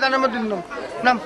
তার নাম নাম।